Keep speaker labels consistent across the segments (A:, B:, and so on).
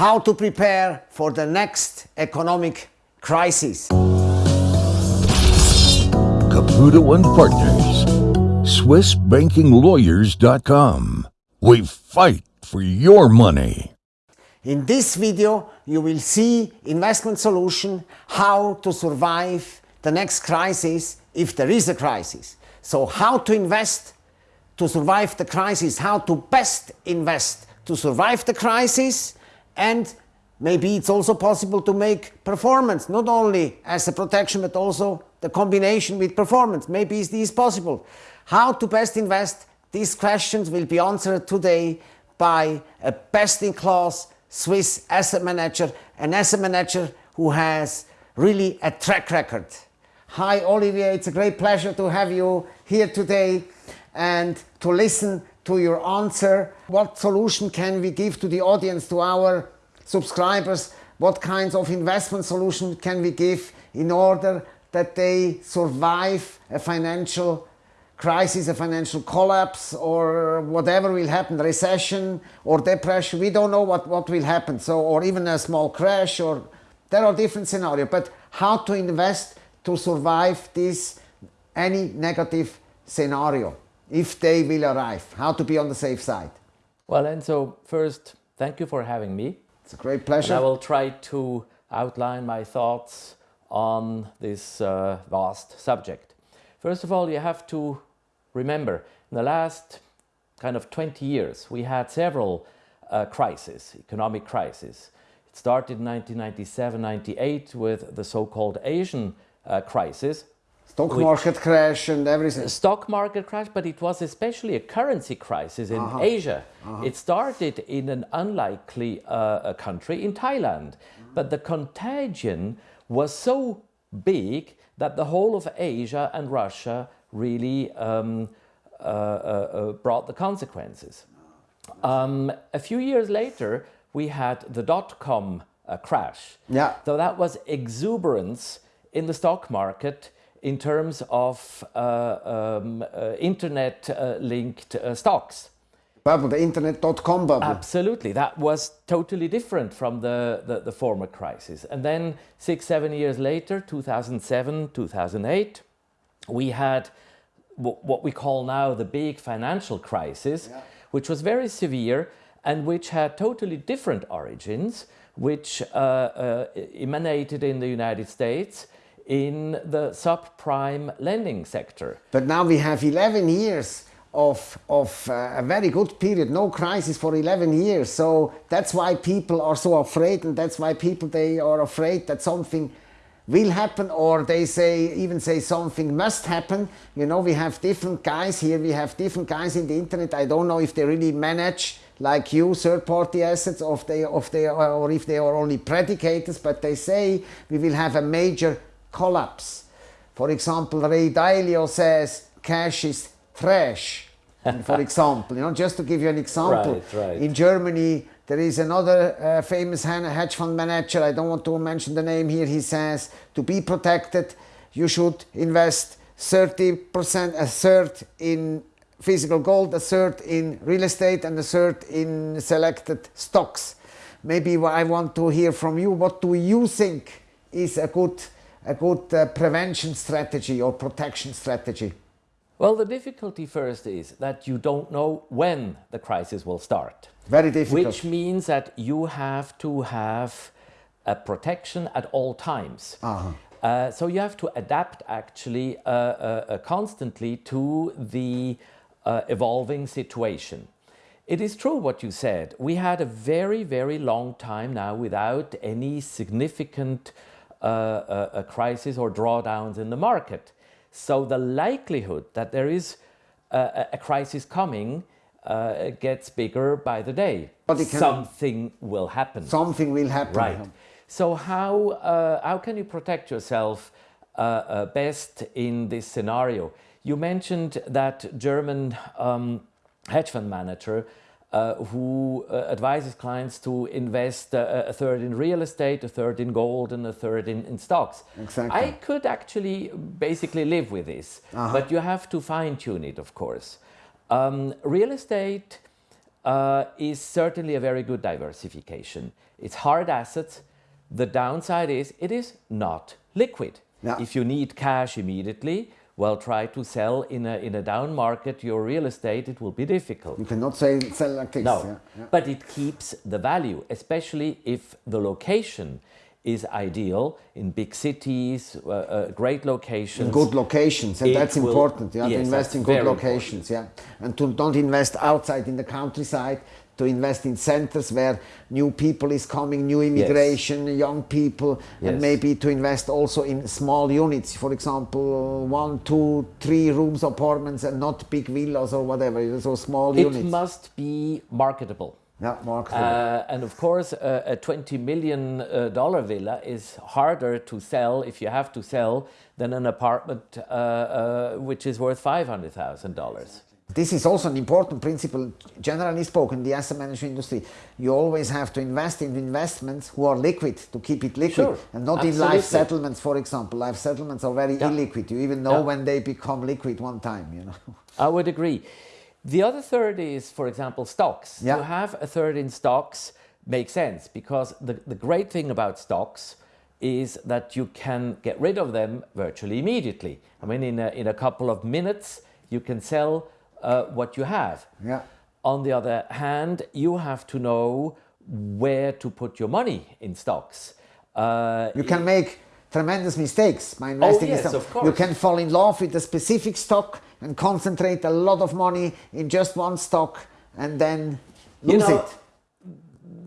A: how to prepare for the next economic crisis.
B: Caputo and Partners, SwissBankingLawyers.com. We fight for your money.
A: In this video, you will see investment solution, how to survive the next crisis if there is a crisis. So how to invest to survive the crisis, how to best invest to survive the crisis and maybe it's also possible to make performance not only as a protection but also the combination with performance. Maybe is possible? How to best invest? These questions will be answered today by a best-in-class Swiss asset manager, an asset manager who has really a track record. Hi Olivier, it's a great pleasure to have you here today and to listen to your answer. What solution can we give to the audience, to our subscribers? What kinds of investment solution can we give in order that they survive a financial crisis, a financial collapse or whatever will happen, recession or depression, we don't know what, what will happen. So, or even a small crash or there are different scenarios, but how to invest to survive this, any negative scenario, if they will arrive, how to be on the safe side.
C: Well, Enzo, first, thank you for having me.
A: It's a great pleasure.
C: And I will try to outline my thoughts on this uh, vast subject. First of all, you have to remember, in the last kind of 20 years, we had several uh, crises, economic crises. It started in 1997-98 with the so-called Asian uh, crisis.
A: Stock market crash and everything.
C: Stock market crash, but it was especially a currency crisis in uh -huh. Asia. Uh -huh. It started in an unlikely uh, country, in Thailand. But the contagion was so big that the whole of Asia and Russia really um, uh, uh, uh, brought the consequences. Um, a few years later, we had the dot-com uh, crash.
A: Yeah.
C: So that was exuberance in the stock market in terms of uh, um, uh, internet-linked stocks
A: bubble, the internet.com bubble.
C: Absolutely. That was totally different from the, the, the, former crisis. And then six, seven years later, 2007, 2008, we had what we call now the big financial crisis, yeah. which was very severe and which had totally different origins, which uh, uh, emanated in the United States in the subprime lending sector.
A: But now we have 11 years of, of uh, a very good period, no crisis for 11 years. So that's why people are so afraid and that's why people, they are afraid that something will happen or they say even say something must happen you know we have different guys here we have different guys in the internet i don't know if they really manage like you third-party assets or if they, if they or if they are only predicators but they say we will have a major collapse for example ray dalio says cash is trash. for example, you know, just to give you an example,
C: right, right.
A: in Germany there is another uh, famous hedge fund manager, I don't want to mention the name here, he says to be protected you should invest 30%, a third in physical gold, a third in real estate and a third in selected stocks. Maybe I want to hear from you, what do you think is a good, a good uh, prevention strategy or protection strategy?
C: Well, the difficulty first is that you don't know when the crisis will start.
A: Very difficult.
C: Which means that you have to have a protection at all times. Uh -huh. uh, so you have to adapt actually uh, uh, uh constantly to the uh, evolving situation. It is true what you said. We had a very, very long time now without any significant crisis or drawdowns in the market. So the likelihood that there is a, a crisis coming uh, gets bigger by the day. But something will happen.
A: Something will happen.
C: Right. So how, uh, how can you protect yourself uh, uh best in this scenario? You mentioned that German um, hedge fund manager uh, who uh, advises clients to invest uh, a third in real estate, a third in gold and a third in, in stocks.
A: Exactly.
C: I could actually basically live with this, -huh. but you have to fine tune it, of course. Um, real estate uh, is certainly a very good diversification. It's hard assets. The downside is it is not liquid.
A: Yeah.
C: If you need cash immediately, well, try to sell in a, in a down market your real estate, it will be difficult.
A: You cannot say, sell like this.
C: No,
A: yeah, yeah.
C: but it keeps the value, especially if the location is ideal in big cities, uh, uh, great locations.
A: good locations, and
C: It
A: that's
C: will-
A: important. You have to invest in good locations, yeah, and to don't invest outside in the countryside. To invest in centers where new people is coming, new immigration, young people, and maybe to invest also in small units. For example, one, two, three rooms apartments, and not big villas or whatever. So small
C: It
A: units.
C: It must be marketable.
A: yeah, Mark.
C: Uh, and of course, uh, a 20 million uh, dollar villa is harder to sell if you have to sell than an apartment uh, uh, which is worth $500,000.
A: This is also an important principle, generally spoken, in the asset management industry. You always have to invest in investments who are liquid to keep it liquid,
C: Sure,
A: and not in
C: absolutely.
A: life settlements, for example. Life settlements are very
C: Yeah.
A: illiquid. You even know
C: Yeah.
A: when they become liquid one time. You know.
C: I would agree. The other third is, for example, stocks.
A: Yeah.
C: To have a third in stocks makes sense because the, the great thing about stocks is that you can get rid of them virtually immediately. I mean, in a, in a couple of minutes, you can sell uh, what you have.
A: Yeah.
C: On the other hand, you have to know where to put your money in stocks. Uh,
A: You can make tremendous mistakes by investing oh,
C: yes,
A: in stock.
C: of course.
A: You can fall in love with a specific stock and concentrate a lot of money in just one stock and then
C: You
A: lose
C: know,
A: it.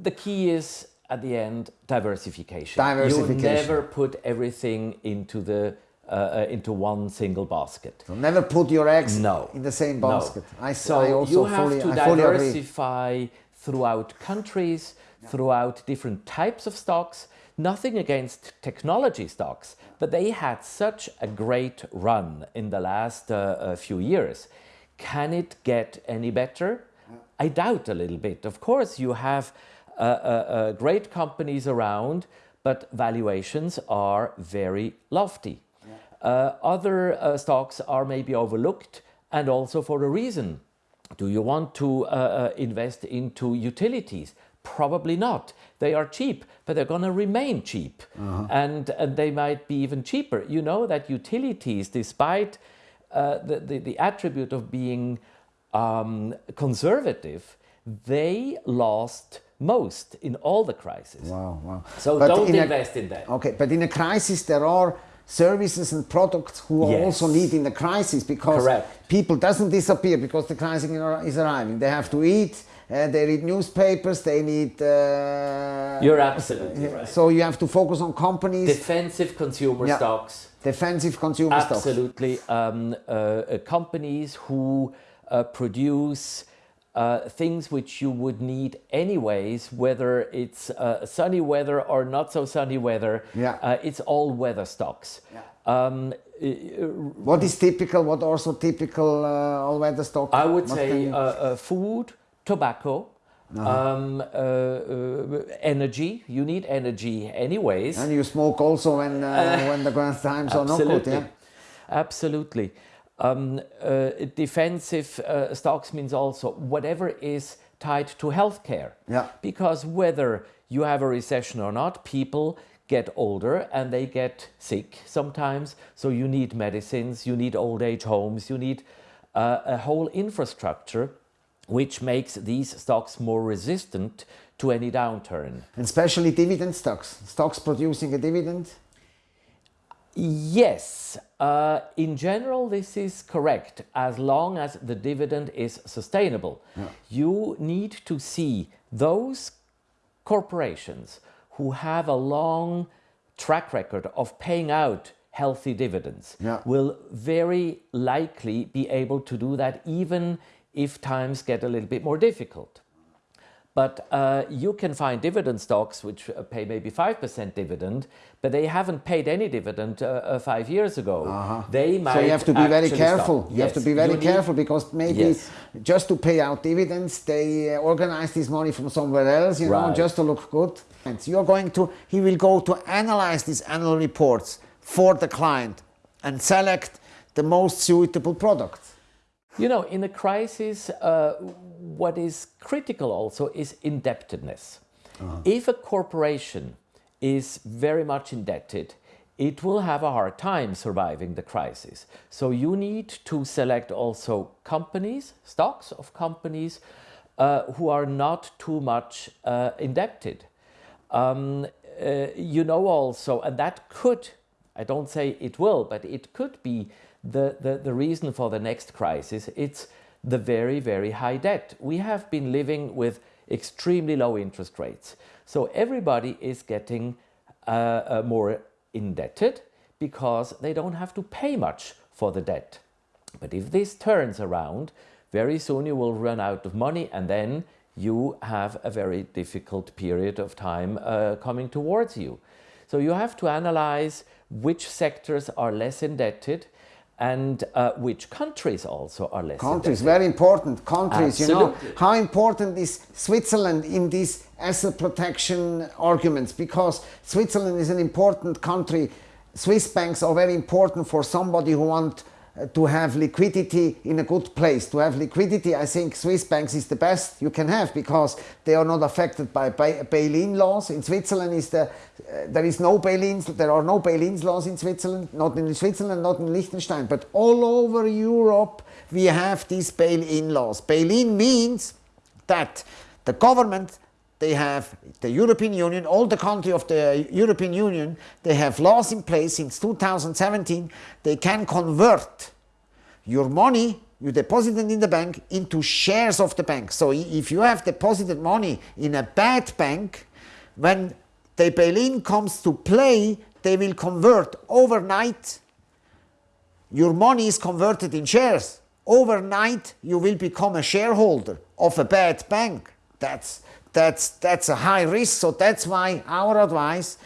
C: the key is at the end diversification.
A: Diversification.
C: You never put everything into the uh, uh, into one single basket.
A: So never put your eggs
C: No,
A: in the same
C: no.
A: basket. I,
C: so
A: I also
C: you have
A: fully,
C: to
A: I
C: diversify throughout countries, throughout different types of stocks. Nothing against technology stocks, but they had such a great run in the last uh, uh, few years. Can it get any better? I doubt a little bit. Of course, you have uh, uh, uh, great companies around, but valuations are very lofty. Uh, other uh, stocks are maybe overlooked and also for a reason. Do you want to uh, uh, invest into utilities? Probably not. They are cheap, but they're going to remain cheap. And, and they might be even cheaper. You know that utilities, despite uh, the, the, the attribute of being um, conservative, they lost most in all the crises.
A: Wow, wow.
C: So
A: But
C: don't
A: in a-
C: invest in them.
A: Okay, but in a crisis, there are services and products who are
C: Yes.
A: also need in the crisis because
C: Correct.
A: people doesn't disappear because the crisis is arriving. They have to eat. Uh, they read newspapers. They need. Uh,
C: You're absolutely right.
A: So you have to focus on companies,
C: Defensive consumer
A: Yeah.
C: stocks.
A: defensive consumer stocks.
C: Absolutely. Um, uh, uh, companies who uh, produce uh, things which you would need anyways, whether it's uh, sunny weather or not so sunny weather.
A: Yeah.
C: Uh, it's all weather stocks. Um,
A: What is typical? What also typical uh, all-weather stock?
C: I would
A: What
C: say
A: you-
C: uh, uh, food, tobacco, um, uh, uh, energy. You need energy anyways.
A: and you smoke also when uh, when the grand times are not good.
C: Absolutely.
A: Yeah.
C: Absolutely. Um, uh, defensive uh, stocks means also whatever is tied to healthcare.
A: Yeah.
C: Because whether you have a recession or not, people get older and they get sick sometimes. So you need medicines, you need old age homes, you need uh, a whole infrastructure which makes these stocks more resistant to any downturn.
A: And especially dividend stocks. Stocks producing a dividend.
C: Yes, uh, in general, this is correct as long as the dividend is sustainable. You need to see those corporations who have a long track record of paying out healthy dividends
A: Yeah.
C: will very likely be able to do that even if times get a little bit more difficult. But uh, you can find dividend stocks which uh, pay maybe 5% dividend, but they haven't paid any dividend uh, uh, five years ago. They might.
A: So you have to be very careful.
C: stop.
A: You have to be very
C: you need-
A: careful because maybe
C: Yes.
A: just to pay out dividends, they uh, organize this money from somewhere else, you know, just to look good. And so you're going to, he will go to analyze these annual reports for the client and select the most suitable products.
C: You know, in a crisis, uh, what is critical also is indebtedness. Uh-huh. If a corporation is very much indebted, it will have a hard time surviving the crisis. So you need to select also companies, stocks of companies uh, who are not too much uh, indebted. Um, uh, you know also, and that could, I don't say it will, but it could be the, the, the reason for the next crisis. It's the very, very high debt. We have been living with extremely low interest rates. So everybody is getting uh, uh, more indebted because they don't have to pay much for the debt. But if this turns around, very soon you will run out of money and then you have a very difficult period of time uh, coming towards you. So you have to analyze which sectors are less indebted and uh, which countries also are less
A: countries very important countries
C: Absolutely.
A: you know. How important is switzerland in these asset protection arguments? Because switzerland is an important country. Swiss banks are very important for somebody who want uh, to have liquidity in a good place. To have liquidity, I think Swiss banks is the best you can have because they are not affected by bail-in laws. In Switzerland, is the, uh, there is no bail-ins, there are no bail-in laws in Switzerland, not in Switzerland, not in Liechtenstein, but all over Europe we have these bail-in laws. Bail-in means that the government they have the European Union, all the countries of the European Union, they have laws in place since 2017. They can convert your money you deposited in the bank into shares of the bank. So if you have deposited money in a bad bank, when the bail-in comes to play, they will convert overnight. Your money is converted in shares. Overnight, you will become a shareholder of a bad bank. That's that's, that's a high risk. So that's why our advice,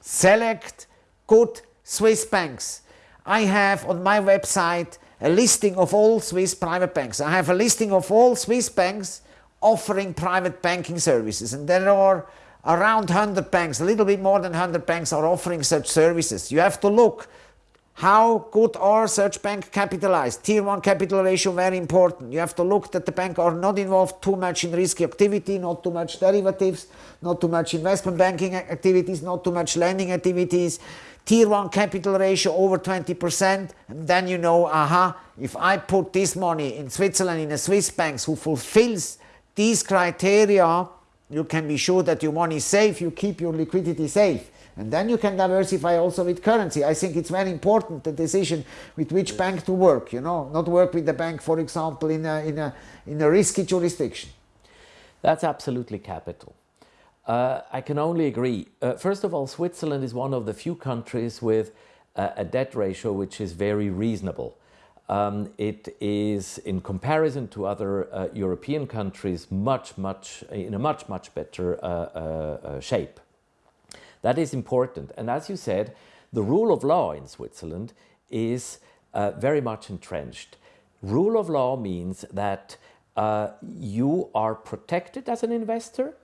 A: select good Swiss banks. I have on my website a listing of all Swiss private banks. I have a listing of all Swiss banks offering private banking services. And there are around 100 banks, a little bit more than 100 banks are offering such services. You have to look how good are such bank capitalized? Tier 1 capital ratio very important. You have to look that the bank are not involved too much in risky activity, not too much derivatives, not too much investment banking activities, not too much lending activities. Tier 1 capital ratio over 20% and then you know, aha, if I put this money in Switzerland in a Swiss bank who fulfills these criteria, you can be sure that your money is safe, you keep your liquidity safe. And then you can diversify also with currency. I think it's very important the decision with which yes. bank to work, you know, not work with the bank, for example, in a, in a, in a risky jurisdiction.
C: That's absolutely capital. Uh, I can only agree. Uh, first of all, Switzerland is one of the few countries with uh, a debt ratio which is very reasonable. Um, it is, in comparison to other uh, European countries, much, much, in a much, much better uh, uh, shape. That is important. And as you said, the rule of law in Switzerland is uh, very much entrenched. Rule of law means that uh, you are protected as an investor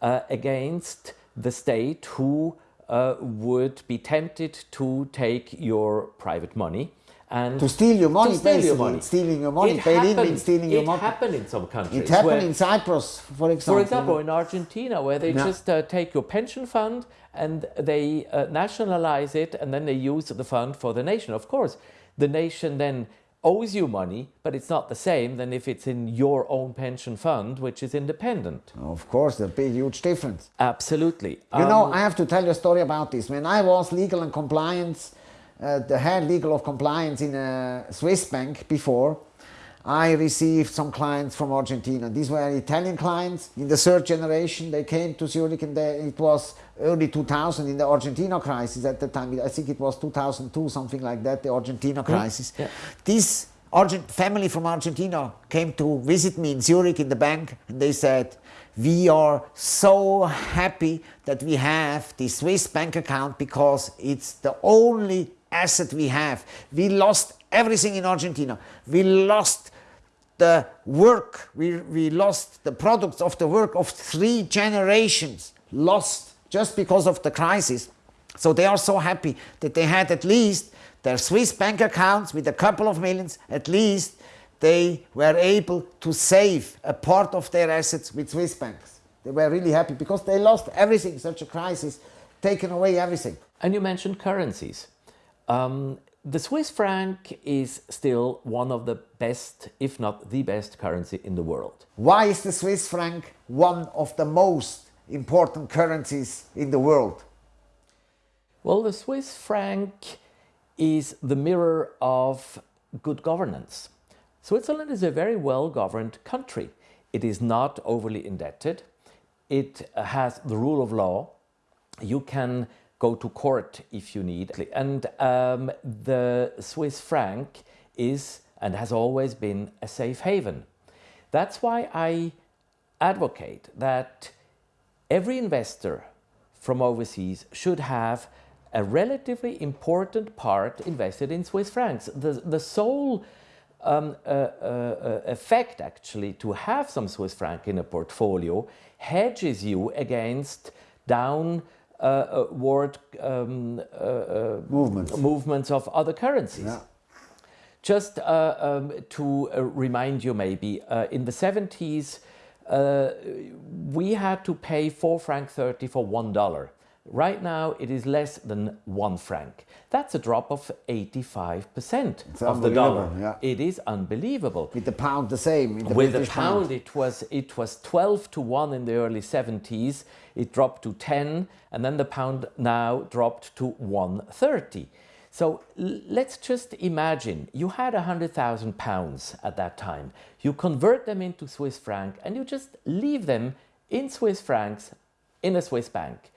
C: uh, against the state who uh, would be tempted to take your private money
A: and to steal your money,
C: steal
A: your
C: money.
A: Stealing your money. It happened, means stealing your money.
C: It happened in some countries.
A: It happened in Cyprus, for example.
C: For example, in Argentina, where they no. just uh, take your pension fund and they uh, nationalize it and then they use the fund for the nation. Of course, the nation then owes you money, but it's not the same than if it's in your own pension fund, which is independent.
A: Of course, there'd be a huge difference.
C: Absolutely.
A: You um, know, I have to tell you a story about this. When I was legal and compliance Uh, the head legal of compliance in a Swiss bank before, I received some clients from Argentina. These were Italian clients in the third generation. They came to Zurich and they, it was early 2000 in the Argentina crisis at the time. I think it was 2002, something like that, the Argentina crisis. Yeah. This Argent family from Argentina came to visit me in Zurich in the bank and they said, we are so happy that we have this Swiss bank account because it's the only asset we have. We lost everything in Argentina. We lost the work, we, we lost the products of the work of three generations, lost just because of the crisis. So they are so happy that they had at least their Swiss bank accounts with a couple of millions, at least they were able to save a part of their assets with Swiss banks. They were really happy because they lost everything, such a crisis, taken away everything.
C: And you mentioned currencies. Um, the Swiss franc is still one of the best, if not the best currency in the world.
A: Why is the Swiss franc one of the most important currencies in the world?
C: Well, the Swiss franc is the mirror of good governance. Switzerland is a very well governed country. It is not overly indebted. It has the rule of law. You can go to court if you need. And um, the Swiss franc is and has always been a safe haven. That's why I advocate that every investor from overseas should have a relatively important part invested in Swiss francs. The, the sole um, uh, uh, effect actually to have some Swiss franc in a portfolio hedges you against downward um, uh, uh,
A: movements.
C: movements of other currencies.
A: Yeah.
C: Just uh, um, to uh, remind you maybe, in the 70s, we had to pay 4 franc 30 for $1. Right now, it is less than one franc. That's a drop of 85% of the dollar.
A: Yeah.
C: It is unbelievable.
A: With the pound the same.
C: With the
A: British
C: pound, it was it was 12 to 1 in the early 70s. It dropped to 10, and then the pound now dropped to 130. So let's just imagine you had 100,000 pounds at that time. You convert them into Swiss franc and you just leave them in Swiss francs in a Swiss bank.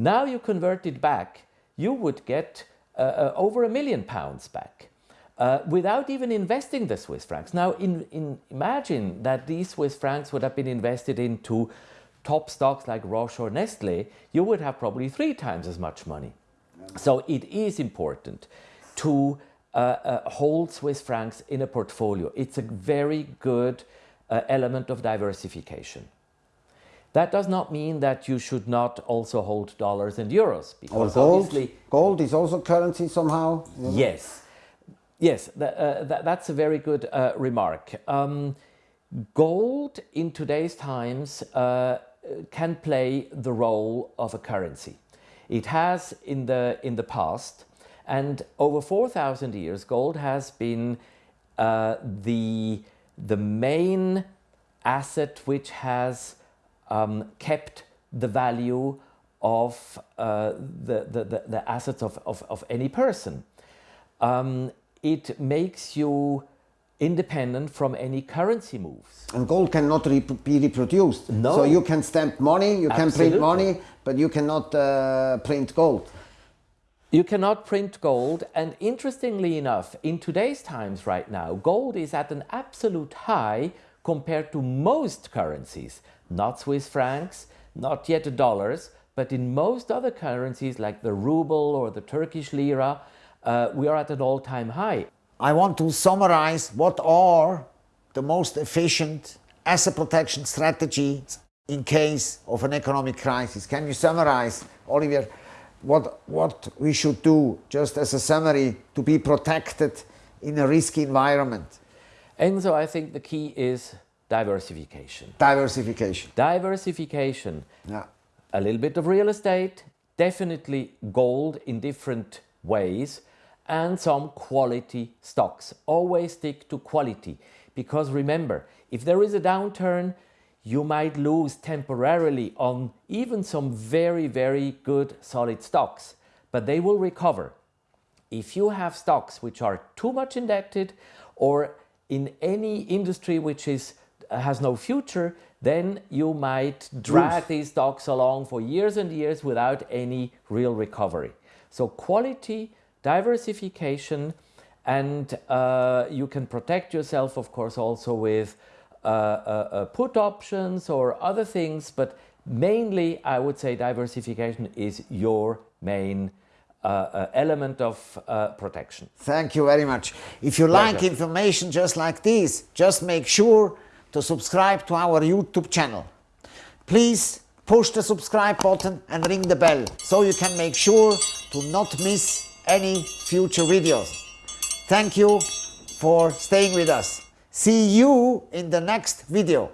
C: Now you convert it back, you would get uh, uh, over a million pounds back. Uh, without even investing the Swiss francs. Now, in, in, imagine that these Swiss francs would have been invested into top stocks like Roche or Nestle, you would have probably three times as much money. So it is important to uh, uh, hold Swiss francs in a portfolio. It's a very good uh, element of diversification. That does not mean that you should not also hold dollars and euros.
A: Or gold. Gold is also currency somehow.
C: Yes. Yes, th uh, th that's a very good uh, remark. Um, gold in today's times uh, can play the role of a currency. It has in the, in the past, and over 4,000 years, gold has been uh, the, the main asset which has um, kept the value of uh, the, the, the, assets of, of, of any person. Um, it makes you independent from any currency moves.
A: And gold cannot re be reproduced.
C: No.
A: So you can stamp money, you can print money, but you cannot uh, print gold.
C: You cannot print gold and interestingly enough, in today's times right now, gold is at an absolute high compared to most currencies not Swiss francs, not yet dollars, but in most other currencies like the ruble or the Turkish lira, uh, we are at an all-time high.
A: I want to summarize what are the most efficient asset protection strategies in case of an economic crisis. Can you summarize, Olivier, what, what we should do just as a summary to be protected in a risky environment?
C: Enzo, I think the key is diversification.
A: Diversification.
C: Diversification.
A: Yeah.
C: A little bit of real estate, definitely gold in different ways, and some quality stocks. Always stick to quality because remember, if there is a downturn, you might lose temporarily on even some very, very good solid stocks, but they will recover. If you have stocks which are too much indebted or in any industry which is has no future, then you might drag these stocks along for years and years without any real recovery. So quality, diversification, and uh, you can protect yourself, of course, also with uh, uh, uh put options or other things, but mainly I would say diversification is your main uh, element of uh, protection.
A: Thank you very much. If you
C: Pleasure.
A: like information just like this, just make sure to subscribe to our YouTube channel. Please push the subscribe button and ring the bell so you can make sure to not miss any future videos. Thank you for staying with us. See you in the next video.